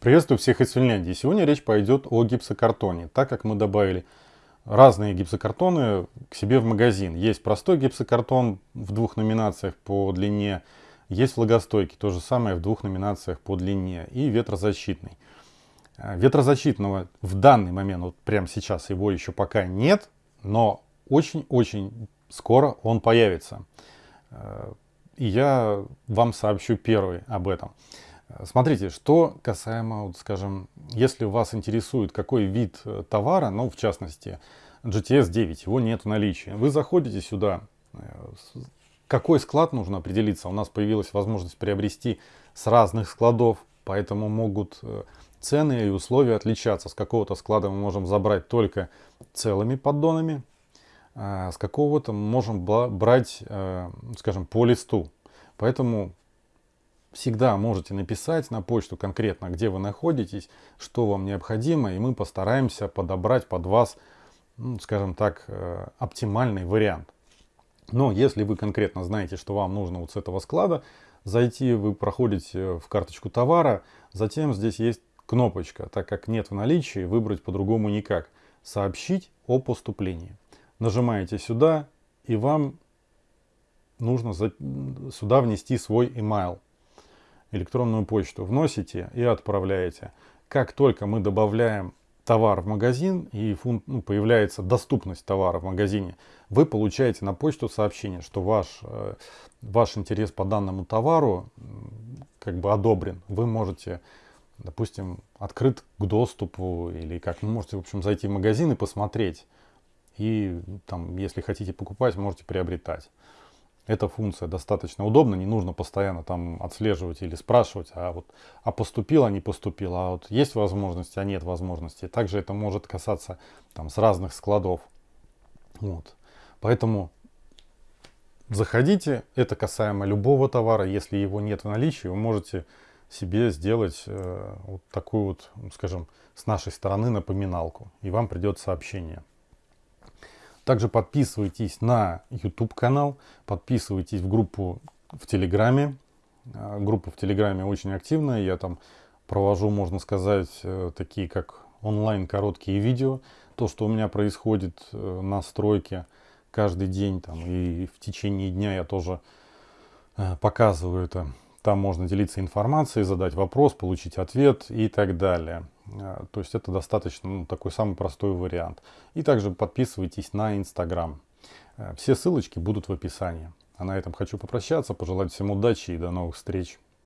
Приветствую всех из Финляндии. Сегодня речь пойдет о гипсокартоне, так как мы добавили разные гипсокартоны к себе в магазин. Есть простой гипсокартон в двух номинациях по длине, есть влагостойкий, то же самое в двух номинациях по длине и ветрозащитный. Э, ветрозащитного в данный момент, вот прямо сейчас его еще пока нет, но очень-очень скоро он появится. Э, и я вам сообщу первый об этом. Смотрите, что касаемо, вот, скажем, если вас интересует какой вид э, товара, ну, в частности, GTS 9, его нет в наличии. Вы заходите сюда, э, какой склад нужно определиться. У нас появилась возможность приобрести с разных складов, поэтому могут э, цены и условия отличаться. С какого-то склада мы можем забрать только целыми поддонами, а с какого-то можем брать, скажем, по листу. Поэтому всегда можете написать на почту конкретно, где вы находитесь, что вам необходимо, и мы постараемся подобрать под вас, ну, скажем так, э, оптимальный вариант. Но если вы конкретно знаете, что вам нужно вот с этого склада, зайти вы проходите в карточку товара, затем здесь есть кнопочка, так как нет в наличии, выбрать по-другому никак. Сообщить о поступлении. Нажимаете сюда, и вам нужно сюда внести свой email электронную почту, вносите и отправляете. Как только мы добавляем товар в магазин и ну, появляется доступность товара в магазине, вы получаете на почту сообщение, что ваш, э, ваш интерес по данному товару как бы одобрен. Вы можете, допустим, открыт к доступу или как, ну, можете, в общем, зайти в магазин и посмотреть. И там, если хотите покупать, можете приобретать эта функция достаточно удобна, не нужно постоянно там отслеживать или спрашивать, а вот а поступила, не поступила, а вот есть возможности, а нет возможности. Также это может касаться там с разных складов. Вот. Поэтому заходите, это касаемо любого товара, если его нет в наличии, вы можете себе сделать э, вот такую вот, скажем, с нашей стороны напоминалку, и вам придет сообщение. Также подписывайтесь на YouTube канал, подписывайтесь в группу в Телеграме. А, группа в Телеграме очень активная, я там провожу, можно сказать, э, такие как онлайн короткие видео. То, что у меня происходит э, на стройке каждый день там, и в течение дня я тоже э, показываю это. Там можно делиться информацией, задать вопрос, получить ответ и так далее. А, то есть это достаточно ну, такой самый простой вариант. И также подписывайтесь на Инстаграм. Э, все ссылочки будут в описании. А на этом хочу попрощаться, пожелать всем удачи и до новых встреч.